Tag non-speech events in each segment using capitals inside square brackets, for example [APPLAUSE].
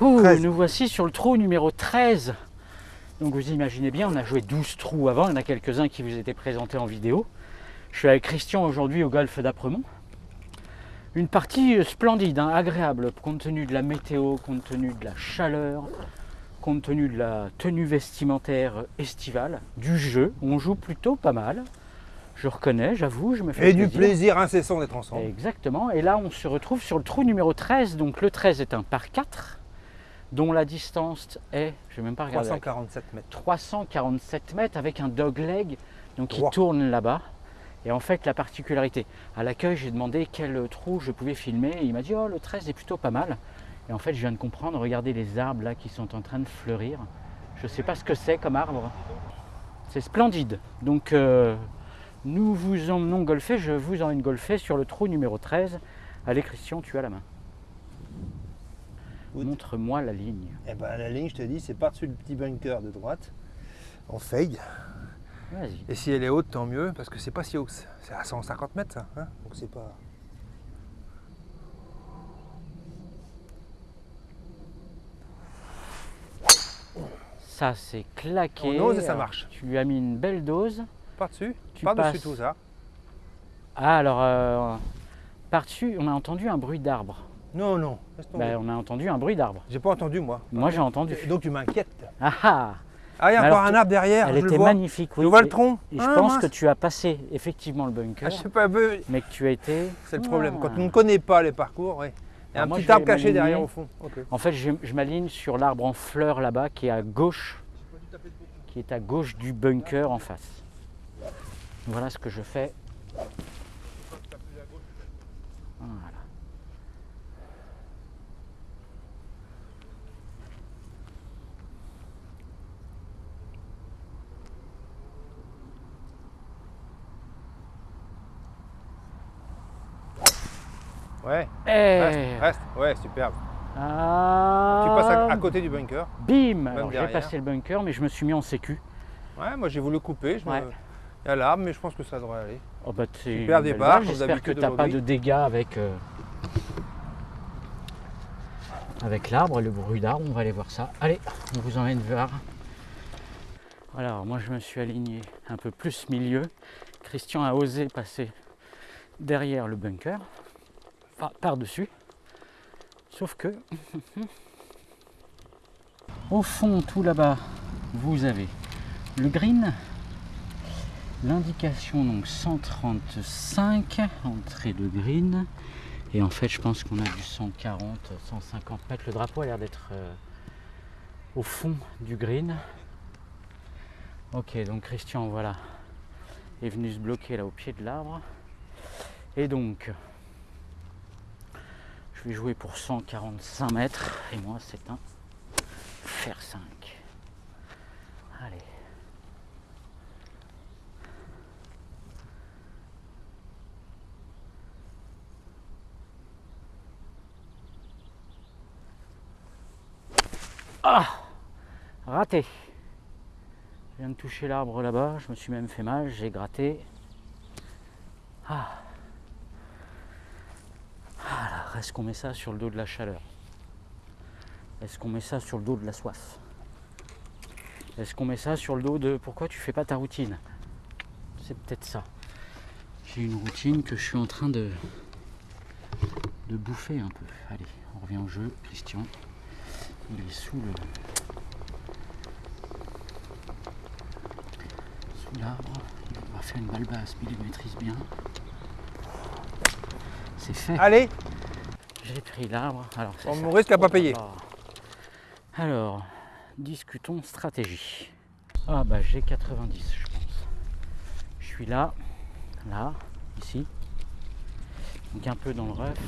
Ouh, 13. nous voici sur le trou numéro 13. Donc vous imaginez bien, on a joué 12 trous avant, il y en a quelques-uns qui vous étaient présentés en vidéo. Je suis avec Christian aujourd'hui au golfe d'Apremont. Une partie euh, splendide, hein, agréable, compte tenu de la météo, compte tenu de la chaleur, compte tenu de la tenue vestimentaire estivale, du jeu. On joue plutôt pas mal. Je reconnais, j'avoue, je me fais Et du plaisir incessant d'être ensemble. Exactement. Et là, on se retrouve sur le trou numéro 13. Donc le 13 est un par 4, dont la distance est, je vais même pas regarder, 347 mètres. 347 mètres avec un dogleg donc qui tourne là-bas. Et en fait, la particularité, à l'accueil, j'ai demandé quel trou je pouvais filmer. Et il m'a dit, oh, le 13 est plutôt pas mal. Et en fait, je viens de comprendre, regardez les arbres là qui sont en train de fleurir. Je ne sais pas ce que c'est comme arbre. C'est splendide. Donc, euh, nous vous emmenons golfer, je vous emmène golfer sur le trou numéro 13. Allez, Christian, tu as la main. Montre-moi la ligne. Et ben la ligne, je te dis, c'est par-dessus le petit bunker de droite. On fade. Vas-y. Et si elle est haute, tant mieux, parce que c'est pas si haut. C'est à 150 mètres ça. hein Donc c'est pas. Ça, c'est claqué. On ose et ça marche. Tu lui as mis une belle dose. Par-dessus Tu Par-dessus passes. tout ça. Ah, alors, euh, par-dessus, on a entendu un bruit d'arbre. Non, non. Ben, on a entendu un bruit d'arbre. J'ai pas entendu moi. Moi, j'ai entendu. Donc tu m'inquiètes. Ah ah Ah, il y a Mais encore un arbre derrière. Elle je le était vois. magnifique, oui. Je vois le tronc. Et je Ah, pense mince. que tu as passé effectivement le bunker, Ah, je sais pas peu. mais que tu as été. C'est le problème. Ah. Quand on ne connaît pas les parcours, oui. Il y a un moi, petit arbre caché derrière au fond. En fait, je, je m'aligne sur l'arbre en fleurs là-bas qui est à gauche, qui est à gauche du bunker en face. Voilà ce que je fais. Voilà. Ouais, Et reste, reste. Ouais, superbe. Ah, Tu passes à, à côté du bunker. Bim Alors j'ai passé le bunker, mais je me suis mis en sécu. Ouais, moi j'ai voulu couper. Je me-. Il y a l'arbre, mais je pense que ça devrait aller. Oh bah, Super départ, J'espère que tu n'as pas de dégâts avec, euh, avec l'arbre, le bruit d'arbre. On va aller voir ça. Allez, on vous emmène voir. Alors, moi, je me suis aligné un peu plus milieu. Christian a osé passer derrière le bunker, par-dessus. Sauf que, [LAUGHS] au fond, tout là-bas, vous avez le green, L'indication donc 135 entrée de green. Et en fait je pense qu'on a du 140 150 mètres. Le drapeau a l'air d'être euh, au fond du green. Ok donc Christian voilà est venu se bloquer là au pied de l'arbre. Et donc je vais jouer pour 145 mètres et moi c'est un fer 5 allez Ah Raté. Je viens de toucher l'arbre là-bas, je me suis même fait mal, j'ai gratté. Ah. Est-ce qu'on met ça sur le dos de la chaleur? Est-ce qu'on met ça sur le dos de la soif? Est-ce qu'on met ça sur le dos de pourquoi tu fais pas ta routine? C'est peut-être ça. J'ai une routine que je suis en train de, bouffer un peu. Allez, on revient au jeu, Christian. Il est sous le. Sous l'arbre. Il va faire une balle basse, mais il maîtrise bien. C'est fait. Allez, J'ai pris l'arbre. Alors, on risque à pas payer. Alors, discutons stratégie. Ah bah j'ai 90 je pense. Je suis là, là, ici. Donc un peu dans le rough.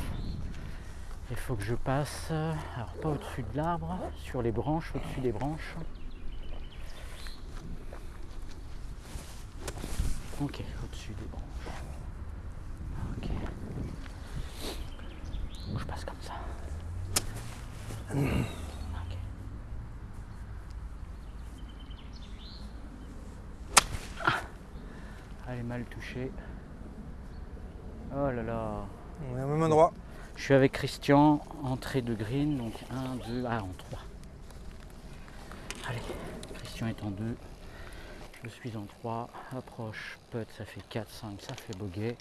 Il faut que je passe, alors pas au-dessus de l'arbre, sur les branches, au-dessus des branches. Ok, au-dessus des branches. Ok. Donc je passe comme ça. Ok. Ah. Elle est mal touchée. Oh là là. On est au même endroit. Je suis avec Christian, entrée de green, donc 1, 2, ah en 3. Allez, Christian est en 2. Je suis en 3. Approche, putt, ça fait 4, 5, ça fait bogey.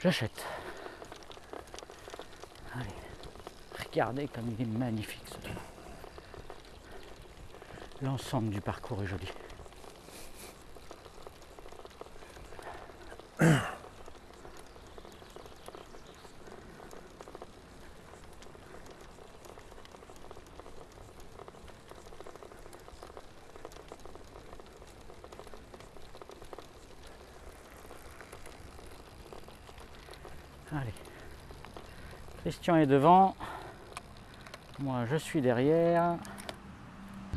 J'achète. Regardez comme il est magnifique ce trou. L'ensemble du parcours est joli. Christian est devant. Moi, je suis derrière.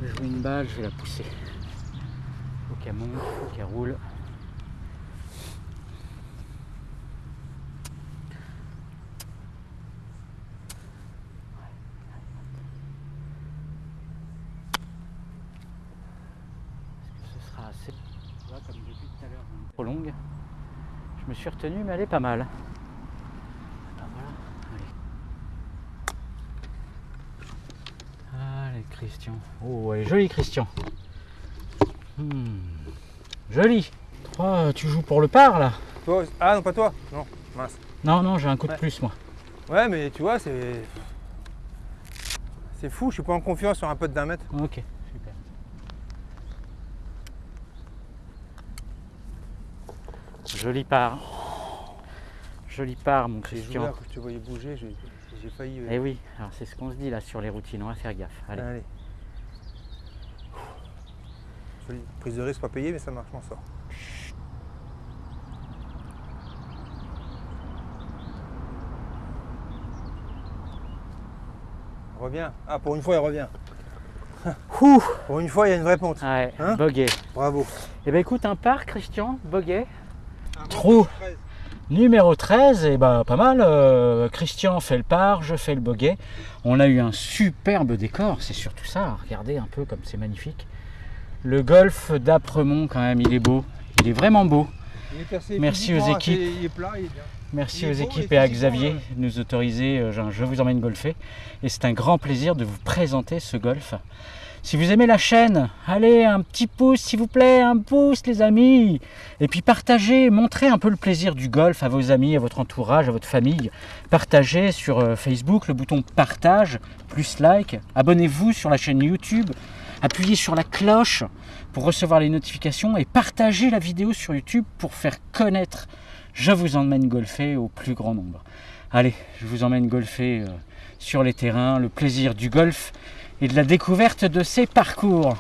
Je joue une balle, je vais la pousser. Faut qu'elle monte, faut qu'elle roule. Est-ce que ce sera assez vois, comme depuis tout à l'heure, est trop longue. Je me suis retenu, mais elle est pas mal. Ah, voilà. Allez. Allez, Christian. Oh, elle est jolie, Christian. Hmm. Joli. Toi, tu joues pour le par, là Toi Ah non, pas toi Non, mince. Non, non, j'ai un coup de plus, moi. Ouais, mais tu vois, c'est. C'est fou, je suis pas en confiance sur un pote d'un mètre. Ok, super. Joli part. Joli part, mon Christian. je te voyais bouger, j'ai j'ai failli. euh, Eh oui, alors c'est ce qu'on se dit là sur les routines, on va faire gaffe. Allez. Allez. Prise de risque pas payée, mais ça marche, on sort. Revient. Ah, pour une fois, il revient. [LAUGHS] Ouh Pour une fois, il y a une vraie ponte. Ouais, Hein bogey. Bravo. Eh ben écoute, un par, Christian, bogey. Trou. Numéro 13, et bah pas mal. euh, Christian fait le par, je fais le bogey. On a eu un superbe décor, c'est surtout ça. Regardez un peu comme c'est magnifique. Le golfe d'Apremont, quand même, il est beau. Il est vraiment beau. Est Merci aux équipes. assez- Il est plat, il est bien. Merci aux équipes et à Xavier euh, de nous autoriser. euh, Je je vous emmène golfer. Et c'est un grand plaisir de vous présenter ce golf. Si vous aimez la chaîne, allez, un petit pouce s'il vous plaît, un pouce les amis. Et puis partagez, montrez un peu le plaisir du golf à vos amis, à votre entourage, à votre famille. Partagez sur euh, Facebook le bouton partage, plus like. Abonnez-vous sur la chaîne YouTube. Appuyez sur la cloche pour recevoir les notifications et partagez la vidéo sur YouTube pour faire connaître je vous emmène golfer au plus grand nombre. Allez, je vous emmène golfer euh, sur les terrains, le plaisir du golf et de la découverte de ses parcours.